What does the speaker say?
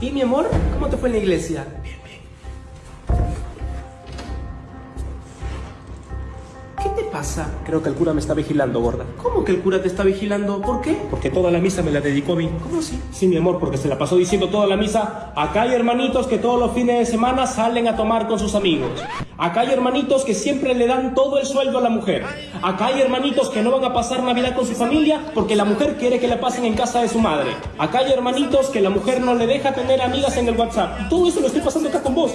¿Y mi amor? ¿Cómo te fue en la iglesia? ¿Qué te pasa? Creo que el cura me está vigilando, gorda. ¿Cómo que el cura te está vigilando? ¿Por qué? Porque toda la misa me la dedicó a mí. ¿Cómo así? Sí, mi amor, porque se la pasó diciendo toda la misa. Acá hay hermanitos que todos los fines de semana salen a tomar con sus amigos. Acá hay hermanitos que siempre le dan todo el sueldo a la mujer. Acá hay hermanitos que no van a pasar Navidad con su familia porque la mujer quiere que la pasen en casa de su madre. Acá hay hermanitos que la mujer no le deja tener amigas en el WhatsApp. Y todo eso lo estoy pasando acá con vos.